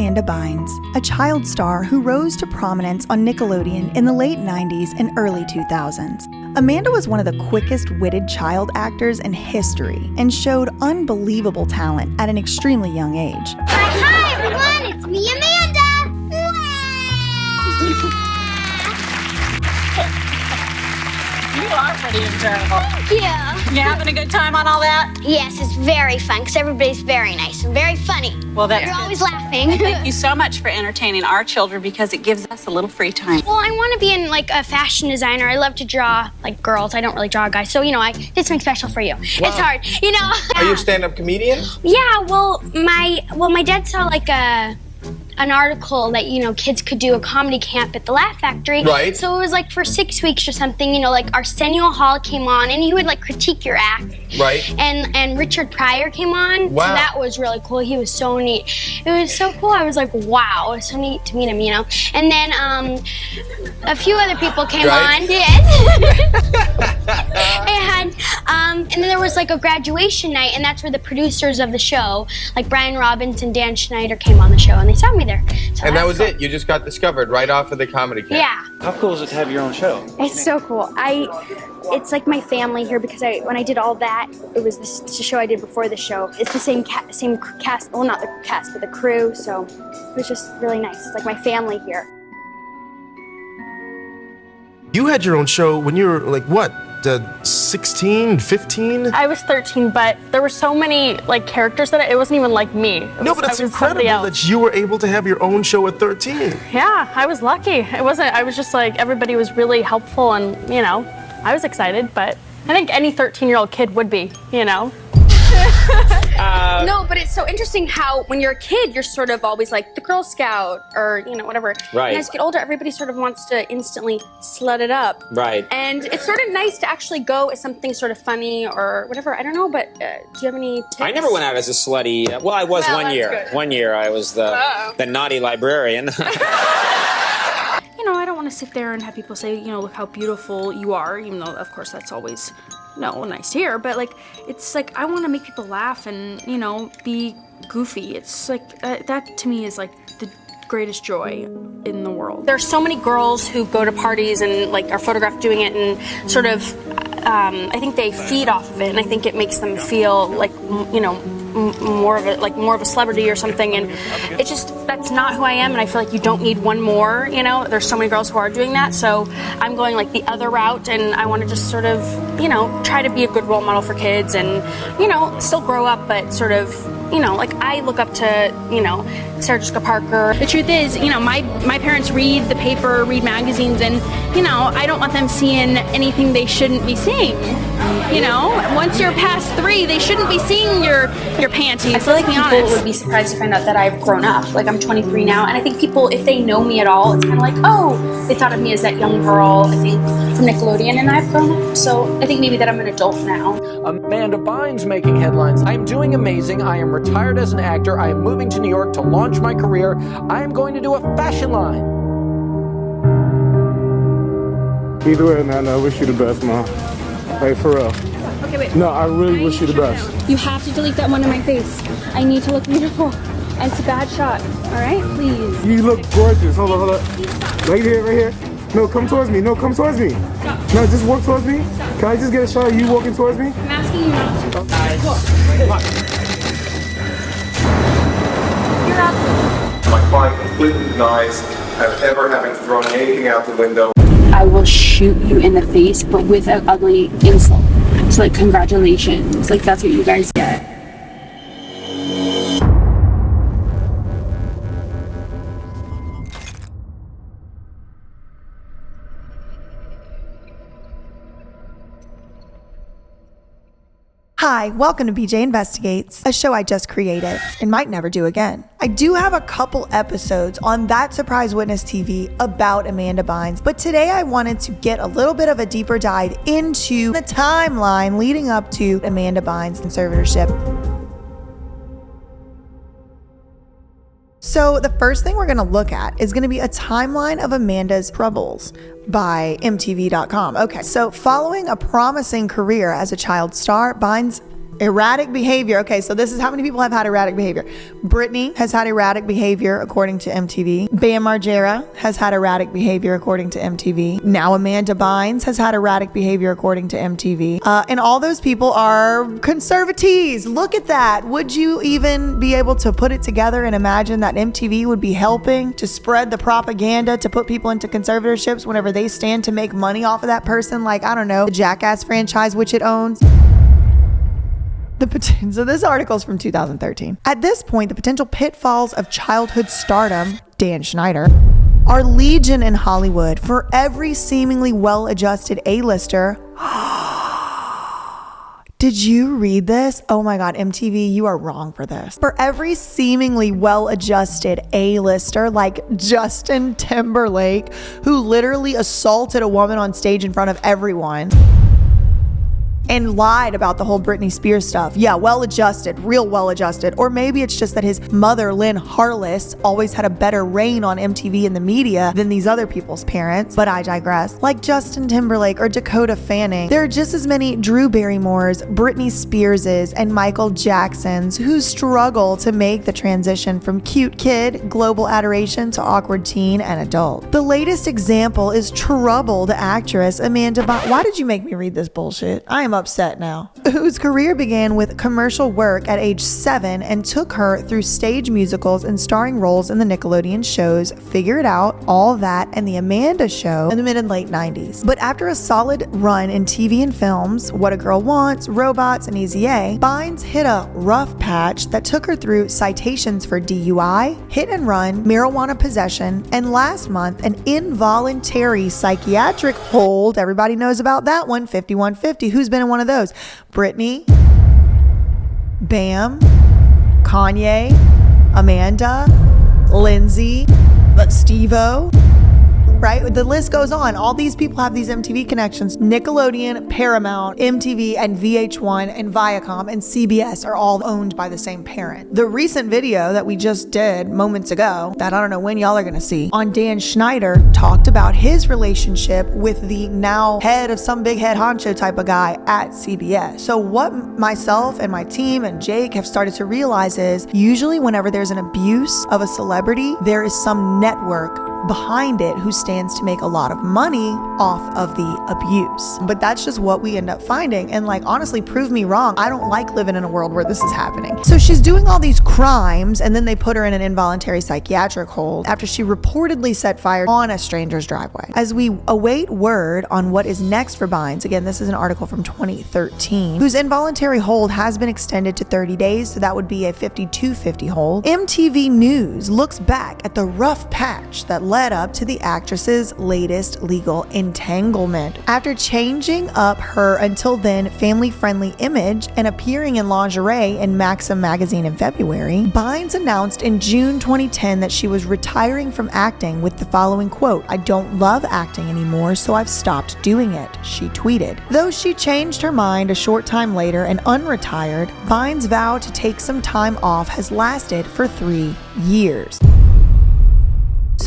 Amanda Bynes, a child star who rose to prominence on Nickelodeon in the late 90s and early 2000s. Amanda was one of the quickest witted child actors in history and showed unbelievable talent at an extremely young age. Hi, everyone, it's me, Amanda. You are pretty enjoyable. Yeah. You having a good time on all that? Yes, it's very fun because everybody's very nice and very funny. Well, that's You're good. always laughing. Thank you so much for entertaining our children because it gives us a little free time. Well, I want to be in like a fashion designer. I love to draw like girls. I don't really draw guys. So, you know, I did something special for you. It's hard, you know. Are you a stand-up comedian? Yeah, well, my well, my dad saw like a an article that you know kids could do a comedy camp at the Laugh Factory. Right. So it was like for six weeks or something. You know, like Arsenio Hall came on and he would like critique your act. Right. And and Richard Pryor came on. Wow. So that was really cool. He was so neat. It was so cool. I was like, wow, it was so neat to meet him. You know. And then um, a few other people came Right. on. Yes. and um, and then there was like a graduation night, and that's where the producers of the show, like Brian Robbins and Dan Schneider, came on the show, and they saw me there. So And that was cool. it. You just got discovered right off of the comedy camp. Yeah, How cool is it to have your own show? it's so cool. I, it's like my family here because I when I did all that, it was this, the show I did before the show. It's the same ca- same cast, well not the cast, but the crew. So it was just really nice. It's like my family here. You had your own show when you were like what, uh, 16, 15? I was 13, but there were so many like characters that it wasn't even like me. It No, was- but it's I was somebody incredible that you were able to have your own show at 13. Yeah, I was lucky. It wasn't. I was just like everybody was really helpful, and you know, I was excited. But I think any 13-year-old kid would be. You know. No, but it's so interesting how when you're a kid, you're sort of always like the Girl Scout or, you know, whatever. Right. And as you get older, everybody sort of wants to instantly slut it up. Right. And it's sort of nice to actually go as something sort of funny or whatever. I don't know, but uh, do you have any tips? I never went out as a slutty. Well, I was Well, one year. good. One year I was the the naughty librarian. You know, I don't want to sit there and have people say, you know, look how beautiful you are, even though, of course, that's always, know, nice hear. But like, it's like I want to make people laugh and you know be goofy. It's like uh, that to me is like the greatest joy in the world. There's so many girls who go to parties and like are photographed doing it and sort of um, I think they feed off of it and I think it makes them feel like you know more of a like more of a celebrity or something and it just that's not who I am and I feel like you don't need one more you know? There's so many girls who are doing that so I'm going like the other route and I want to just sort of you know try to be a good role model for kids and you know still grow up but sort of you know, like I look up to, you know, Sarah Jessica Parker. The truth is, you know, my my parents read the paper, read magazines, and you know, I don't want them seeing anything they shouldn't be seeing. You know, once you're past three, they shouldn't be seeing your your panties. I feel like people honest. would be surprised to find out that I've grown up. Like I'm 23 now, and I think people, if they know me at all, it's kind of like, oh, they thought of me as that young girl. I think from Nickelodeon, and I've grown up. So I think maybe that I'm an adult now. Amanda Bynes making headlines. I'm doing amazing. I am retired as an actor. I am moving to New York to launch my career. I am going to do a fashion line. Either way, man, I wish you the best, man. Hey, for real. Okay, wait. No, I really wish you the best. You have to delete that one on my face. I need to look beautiful. And it's a bad shot. All right, please. You look gorgeous. Hold on, hold on. Right here, right here. No, come towards me. No, come towards me. No, just walk towards me. Can I just get a shot of you walking towards me? I'm asking you not to. Oh. My client completely denies have ever having thrown anything out the window. I will shoot you in the face, but with an ugly insult. It's like congratulations. Like that's what you guys get. Hi, welcome to BJ Investigates, a show I just created and might never do again. I do have a couple episodes on That Surprise Witness TV about Amanda Bynes, but today I wanted to get a little bit of a deeper dive into the timeline leading up to Amanda Bynes' conservatorship. So, the first thing we're going to look at is going to be a timeline of Amanda's troubles by MTV.com. Okay, so following a promising career as a child star, Bynes Erratic behavior. Okay, so this is how many people have had erratic behavior. Britney has had erratic behavior according to MTV. Bam Margera has had erratic behavior according to MTV. Now Amanda Bynes has had erratic behavior according to MTV. Uh, and all those people are conservatives. Look at that. Would you even be able to put it together and imagine that MTV would be helping to spread the propaganda to put people into conservatorships whenever they stand to make money off of that person? Like, I don't know, the Jackass franchise, which it owns. The so this article is from 2013. At this point, the potential pitfalls of childhood stardom, Dan Schneider, are legion in Hollywood. For every seemingly well-adjusted A-lister, did you read this? Oh my God, MTV, you are wrong for this. For every seemingly well adjusted A lister like Justin Timberlake, who literally assaulted a woman on stage in front of everyone and lied about the whole Britney Spears stuff. Yeah, well adjusted, real well adjusted. Or maybe it's just that his mother, Lynn Harless, always had a better rein on MTV and the media than these other people's parents. But I digress. Like Justin Timberlake or Dakota Fanning, there are just as many Drew Barrymores, Britney Spearses, and Michael Jacksons who struggle to make the transition from cute kid, global adoration to awkward teen and adult. The latest example is troubled actress Amanda Bynes. Why did you make me read this bullshit? I am upset now. Whose career began with commercial work at age seven and took her through stage musicals and starring roles in the Nickelodeon shows Figure It Out, All That, and The Amanda Show in the mid and late 90s. But after a solid run in TV and films, What a Girl Wants, Robots, and Easy A, Bynes hit a rough patch that took her through citations for DUI, hit and run, marijuana possession, and last month, an involuntary psychiatric hold. Everybody knows about that one, 5150. Who's been in one of those? Britney, Bam, Kanye, Amanda, Lindsay, Steve-O, right? The list goes on. All these people have these MTV connections. Nickelodeon, Paramount, MTV, and VH1, and Viacom, and CBS are all owned by the same parent. The recent video that we just did moments ago, that I don't know when y'all are gonna see, on Dan Schneider, talked about his relationship with the now head of some big head honcho type of guy at CBS. So, what myself and my team and Jake have started to realize is usually whenever there's an abuse of a celebrity, there is some network behind it who stands to make a lot of money off of the abuse. But that's just what we end up finding. And like, honestly, prove me wrong. I don't like living in a world where this is happening. So she's doing all these crimes, and then they put her in an involuntary psychiatric hold after she reportedly set fire on a stranger's driveway. As we await word on what is next for Bynes, again, this is an article from 2013, whose involuntary hold has been extended to 30 days, so that would be a 5250 hold. MTV News looks back at the rough patch that led up to the actress's latest legal entanglement. After changing up her until then family friendly image and appearing in lingerie in Maxim magazine in February, Bynes announced in June 2010 that she was retiring from acting with the following quote I don't love acting anymore, so I've stopped doing it, she tweeted. Though she changed her mind a short time later and unretired, Bynes' vow to take some time off has lasted for three years.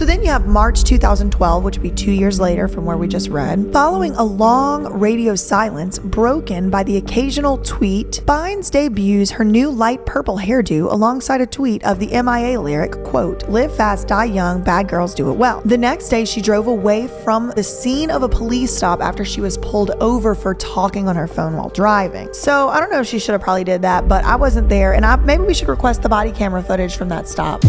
So then you have March 2012, which would be two years later from where we just read. Following a long radio silence broken by the occasional tweet, Bynes debuts her new light purple hairdo alongside a tweet of the MIA lyric, quote, live fast, die young, bad girls do it well. The next day, she drove away from the scene of a police stop after she was pulled over for talking on her phone while driving. So I don't know if she should have probably did that, but I wasn't there, and I, maybe we should request the body camera footage from that stop.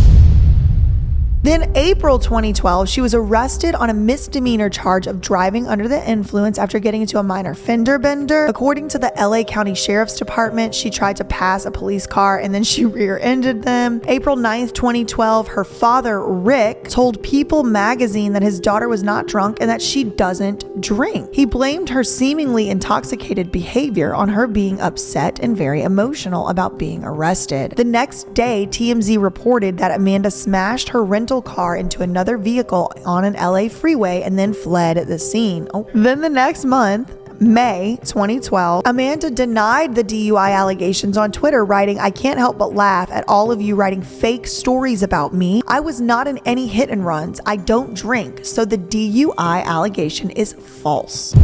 Then, April 2012, she was arrested on a misdemeanor charge of driving under the influence after getting into a minor fender bender. According to the LA County Sheriff's Department, she tried to pass a police car and then she rear ended them. April 9th, 2012, her father, Rick, told People magazine that his daughter was not drunk and that she doesn't drink. He blamed her seemingly intoxicated behavior on her being upset and very emotional about being arrested. The next day, TMZ reported that Amanda smashed her rental car into another vehicle on an LA freeway and then fled the scene. Oh. Then the next month, May 2012, Amanda denied the DUI allegations on Twitter, writing, I can't help but laugh at all of you writing fake stories about me. I was not in any hit and runs. I don't drink, so the DUI allegation is false.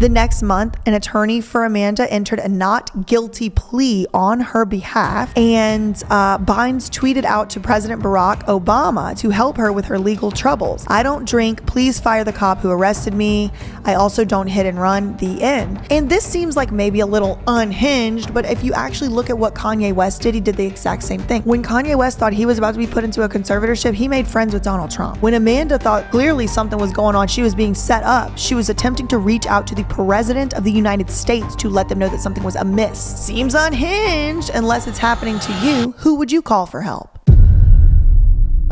The next month, an attorney for Amanda entered a not guilty plea on her behalf, and uh, Bynes tweeted out to President Barack Obama to help her with her legal troubles. I don't drink. Please fire the cop who arrested me. I also don't hit and run. The end. And this seems like maybe a little unhinged, but if you actually look at what Kanye West did, he did the exact same thing. When Kanye West thought he was about to be put into a conservatorship, he made friends with Donald Trump. When Amanda thought clearly something was going on, she was being set up. She was attempting to reach out to the president of the United States to let them know that something was amiss. Seems unhinged unless it's happening to you. Who would you call for help?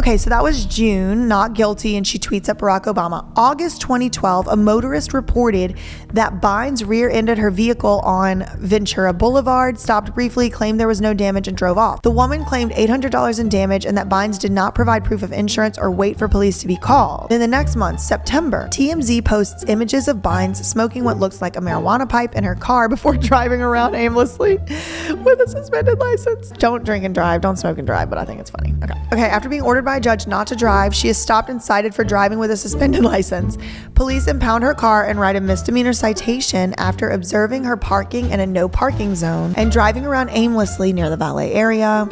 Okay, so that was June, not guilty, and she tweets at Barack Obama. August 2012, a motorist reported that Bynes rear ended her vehicle on Ventura Boulevard, stopped briefly, claimed there was no damage, and drove off. The woman claimed $800 in damage and that Bynes did not provide proof of insurance or wait for police to be called. In the next month, September, TMZ posts images of Bynes smoking what looks like a marijuana pipe in her car before driving around aimlessly with a suspended license. Don't drink and drive, don't smoke and drive, but I think it's funny. Okay. Okay, after being ordered by a judge not to drive, she is stopped and cited for driving with a suspended license. Police impound her car and write a misdemeanor citation after observing her parking in a no parking zone and driving around aimlessly near the valet area.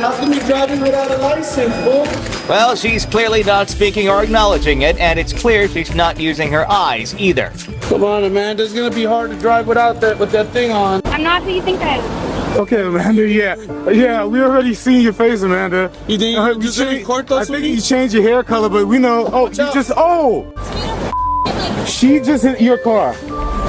How come you driving without a license, fool? Well, she's clearly not speaking or acknowledging it, and it's clear she's not using her eyes either. Come on, Amanda. It's gonna be hard to drive without that with that thing on. I'm not who you think I am. Okay, Amanda. Yeah, yeah. We already seen your face, Amanda. You think Uh, you changed- court I think you changed your hair color, but we know. Oh, you just. Oh. She just hit your car.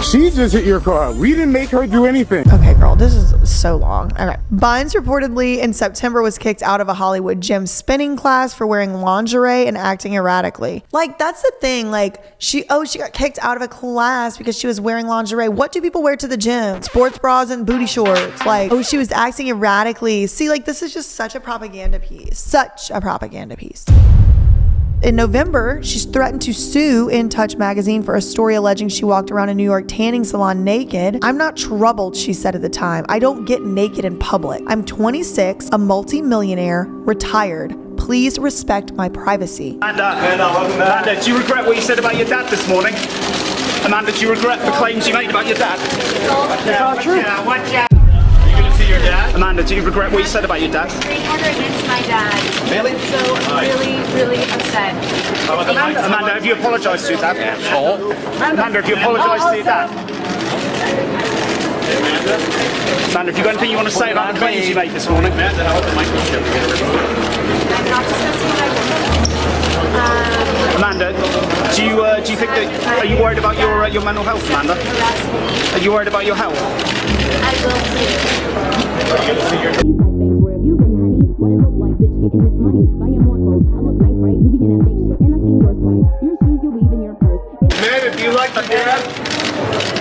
She just hit your car. We didn't make her do anything. Okay, this is so long. Okay. Bynes reportedly in September was kicked out of a Hollywood gym spinning class for wearing lingerie and acting erratically. Like, that's the thing. Like, she, oh, she got kicked out of a class because she was wearing lingerie. What do people wear to the gym? Sports bras and booty shorts. Like, oh, she was acting erratically. See, like, this is just such a propaganda piece. Such a propaganda piece. In November, she's threatened to sue In Touch magazine for a story alleging she walked around a New York tanning salon naked. I'm not troubled, she said at the time. I don't get naked in public. I'm 26, a multi-millionaire, retired. Please respect my privacy. Amanda, Amanda, uh, uh, uh, do you regret what you said about your dad this morning? Amanda, do you regret the claims you made about your dad? It's not true. Watch out. Your dad? Amanda, do you regret what you said about your dad? order against my dad. Really? So I'm really, really upset. Amanda, have you apologised to your dad? Amanda, have you apologised to your dad? Amanda, have you got anything you want to say about the claims you made this morning? Amanda, how the microphone? I'm not discussing what I Amanda, do you uh, do you think that are you worried about your uh, your mental health, Amanda? Are you worried about your health? I will see. Amanda, do you like your dad?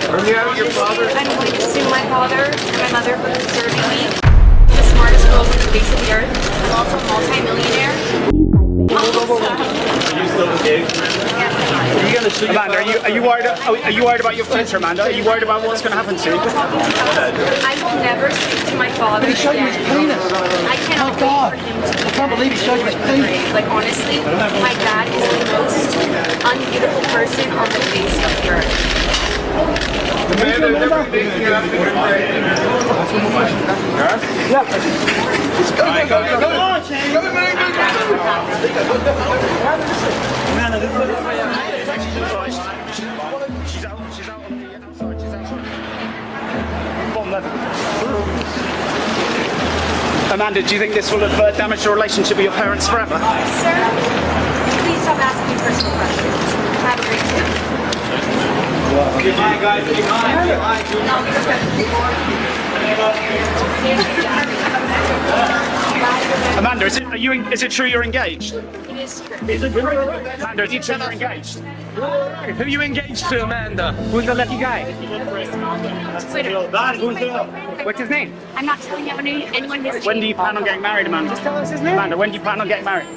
Or yeah, your father? I'm going to sue my father and my mother for conserving me. I'm the smartest girl on the face of the earth. I'm also a multi-millionaire. Are you still engaged? Are you going to sue Amanda, are you are you worried are, are you worried about your future, Amanda? Are you worried about what's going to happen to you? I will never speak to my father He showed you his again. penis. I cannot oh, wait for him to I can't believe he showed you his penis. Like honestly, my dad is the most unbeautiful person on the face of the earth. Amanda, everything you have to Yeah. Go, go, go, go, Come on, Shane. Go, man, go, Amanda, this is She's out, she's out on the outside, she's outside. Bottom left. Amanda, do you think this will have uh, damaged your relationship with your parents forever? Sir, please stop asking me personal questions. Have a great day. Hi, guys. Hi. Amanda, is it, are you, is it true you're engaged? It is true. Is it true? Amanda, is it true you're engaged? Who are you engaged to, Amanda? Who's the lucky guy? What's his name? I'm not telling anyone, anyone his When do you plan on getting married, Amanda? Just tell us his name. Amanda, when do you plan on getting married?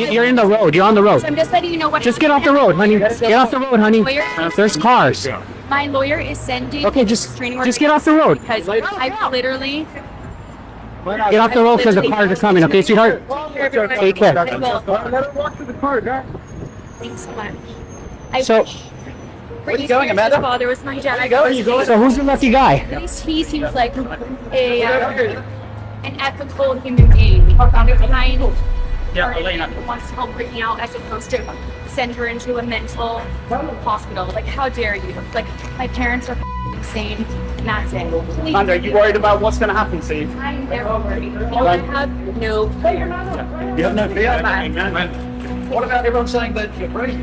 You're in the road. You're on the road. So I'm just letting you know what. Just get off the road, honey. Get off the road, honey. Uh, there's cars. My lawyer is sending. Okay, just- training just get off the road. Because I've literally. Get off the road because the cars are coming, okay, sweetheart? Take care. Let her walk to the car, guys. Thanks so much. I So- Where are you going, Amanda? Father was my dad. Where you going? You going? So who's your lucky guy? At least He seems like a uh, an ethical human being. Kind Yeah, or Elena. who wants to help bring out as opposed to send her into a mental hospital. Like, how dare you? Like, my parents are insane, and that's it. Please. Amanda, are you worried about what's going to happen to you? I'm never worried. You I have no fear. You have no fear? What about everyone saying that you're crazy?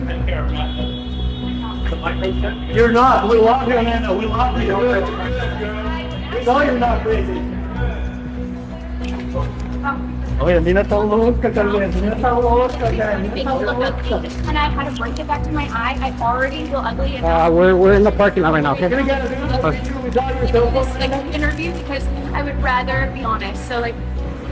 You're not. We love you, Amanda. We love you. We know you're not crazy. Oye, mira tan loca también. Mira tan loca Make me look ugly. And I had to break it back to my eye. I already feel ugly enough. Uh, we're, we're in the parking lot right now, okay? this like interview because I would rather be honest. So like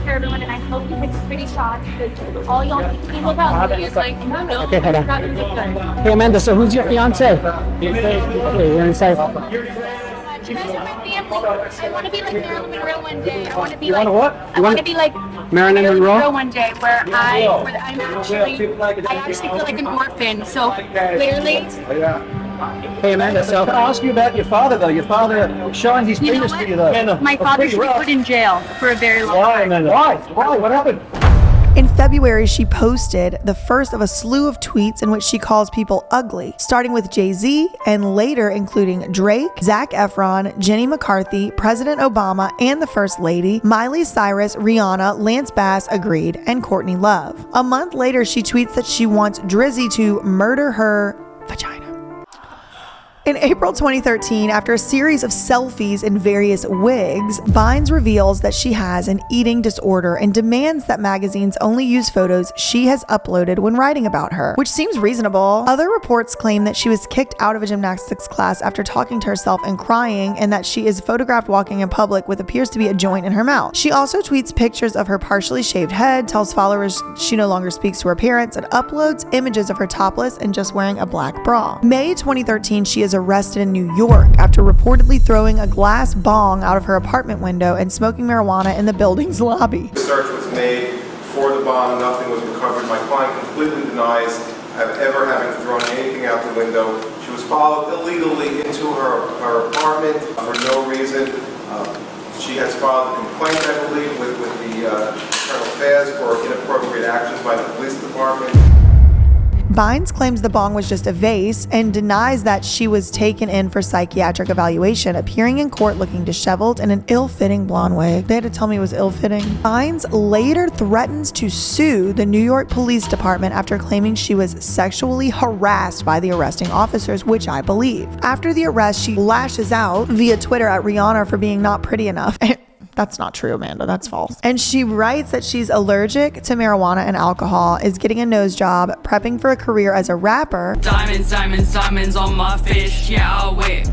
for everyone, and I hope you take pretty shots because all y'all people about me is like no no. Okay, hold on. rather be good. Hey, Amanda, so who's your fiance? Okay, you're inside. You guys are my family. I want to be like Marilyn Monroe one day. I want to be You like what? I You want to be like Marilyn Monroe? one day where I where I'm actually I actually feel like an orphan. So clearly Hey, Amanda, so I ask you about your father, though. Your father shines his You penis to you, though. My father should be put in jail for a very long Why, time. Amanda? Why? Why? What happened? In February, she posted the first of a slew of tweets in which she calls people ugly, starting with Jay Z and later including Drake, Zac Efron, Jenny McCarthy, President Obama, and the First Lady, Miley Cyrus, Rihanna, Lance Bass agreed, and Courtney Love. A month later, she tweets that she wants Drizzy to murder her vagina. In April 2013, after a series of selfies in various wigs, Bynes reveals that she has an eating disorder and demands that magazines only use photos she has uploaded when writing about her, which seems reasonable. Other reports claim that she was kicked out of a gymnastics class after talking to herself and crying, and that she is photographed walking in public with appears to be a joint in her mouth. She also tweets pictures of her partially shaved head, tells followers she no longer speaks to her parents, and uploads images of her topless and just wearing a black bra. May 2013, she is arrested in New York after reportedly throwing a glass bong out of her apartment window and smoking marijuana in the building's lobby. The search was made for the bomb, nothing was recovered. My client completely denies ever having thrown anything out the window. She was followed illegally into her, her apartment for no reason. Uh, She has filed a complaint, I believe, with, with the uh, affairs for inappropriate actions by the police department. Bynes claims the bong was just a vase and denies that she was taken in for psychiatric evaluation, appearing in court looking disheveled in an ill fitting blonde wig. They had to tell me it was ill fitting. Bynes later threatens to sue the New York Police Department after claiming she was sexually harassed by the arresting officers, which I believe. After the arrest, she lashes out via Twitter at Rihanna for being not pretty enough. That's not true, Amanda. That's false. And she writes that she's allergic to marijuana and alcohol, is getting a nose job, prepping for a career as a rapper, Diamonds, diamonds, diamonds on my fish, yeah, I'll whip.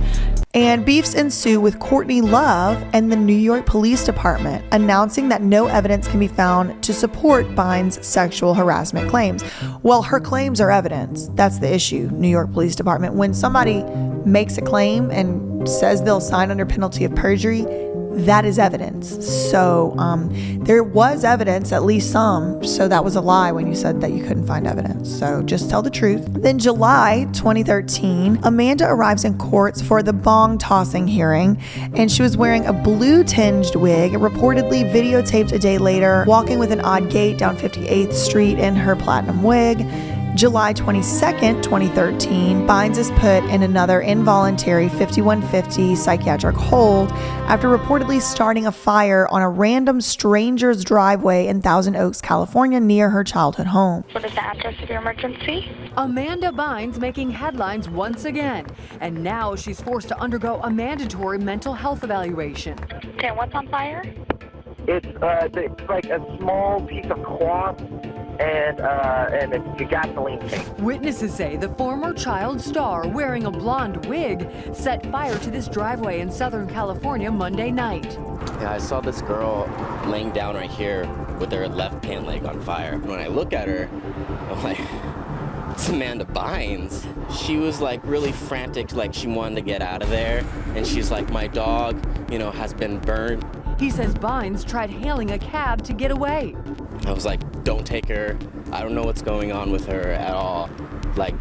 and beefs ensue with Courtney Love and the New York Police Department, announcing that no evidence can be found to support Bynes' sexual harassment claims. Well, her claims are evidence. That's the issue, New York Police Department. When somebody makes a claim and says they'll sign under penalty of perjury, that is evidence. So um, there was evidence, at least some. So that was a lie when you said that you couldn't find evidence. So just tell the truth. Then July 2013, Amanda arrives in courts for the bong tossing hearing, and she was wearing a blue tinged wig, reportedly videotaped a day later, walking with an odd gait down 58th Street in her platinum wig. July 22nd, 2013, Bynes is put in another involuntary 5150 psychiatric hold after reportedly starting a fire on a random stranger's driveway in Thousand Oaks, California, near her childhood home. What is the address of your emergency? Amanda Bynes making headlines once again, and now she's forced to undergo a mandatory mental health evaluation. Okay, what's on fire? It's uh, it's like a small piece of cloth and uh, and a gasoline tank. Witnesses say the former child star wearing a blonde wig set fire to this driveway in Southern California Monday night. Yeah, I saw this girl laying down right here with her left pant leg on fire. When I look at her, I'm like, it's Amanda Bynes. She was like really frantic, like she wanted to get out of there. And she's like, my dog, you know, has been burned. He says Bynes tried hailing a cab to get away. I was like, don't take her. I don't know what's going on with her at all. Like,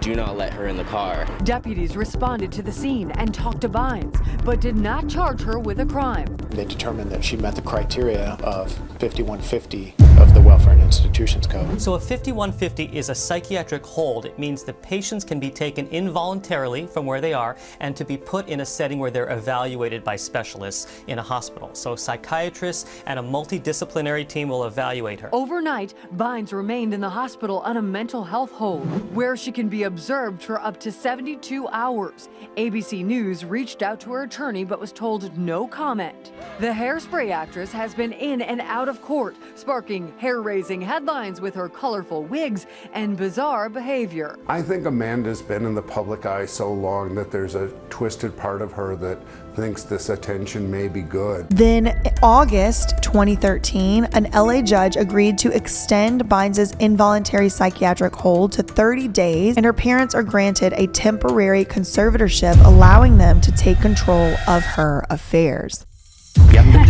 do not let her in the car. Deputies responded to the scene and talked to Bynes, but did not charge her with a crime. They determined that she met the criteria of 5150 of the Welfare and Institutions Code. So a 5150 is a psychiatric hold. It means the patients can be taken involuntarily from where they are and to be put in a setting where they're evaluated by specialists in a hospital. So psychiatrists and a multidisciplinary team will evaluate her. Overnight, Bynes remained in the hospital on a mental health hold, where she can be observed for up to 72 hours. ABC News reached out to her attorney but was told no comment. The hairspray actress has been in and out of court, sparking hair-raising headlines with her colorful wigs and bizarre behavior. I think Amanda's been in the public eye so long that there's a twisted part of her that thinks this attention may be good. Then, August 2013, an LA judge agreed to extend Bynes' involuntary psychiatric hold to 30 days, and her parents are granted a temporary conservatorship, allowing them to take control of her affairs.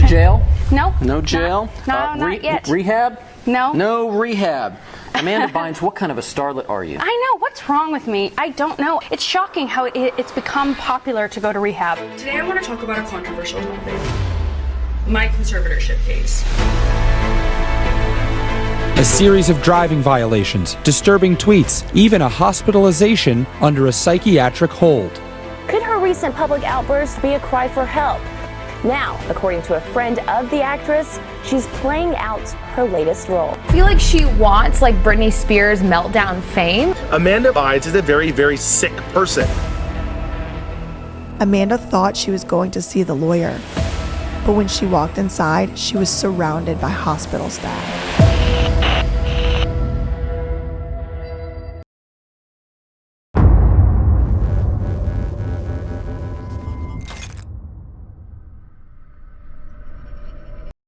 You haven't been to jail? No. No jail? No, uh, not yet. Rehab? No. No rehab. Amanda Bynes, what kind of a starlet are you? I know. What's wrong with me? I don't know. It's shocking how it, it's become popular to go to rehab. Today I want to talk about a controversial topic. My conservatorship case. A series of driving violations, disturbing tweets, even a hospitalization under a psychiatric hold. Could her recent public outburst be a cry for help? Now, according to a friend of the actress, she's playing out her latest role. I feel like she wants like Britney Spears meltdown fame. Amanda Bynes is a very, very sick person. Amanda thought she was going to see the lawyer, but when she walked inside, she was surrounded by hospital staff.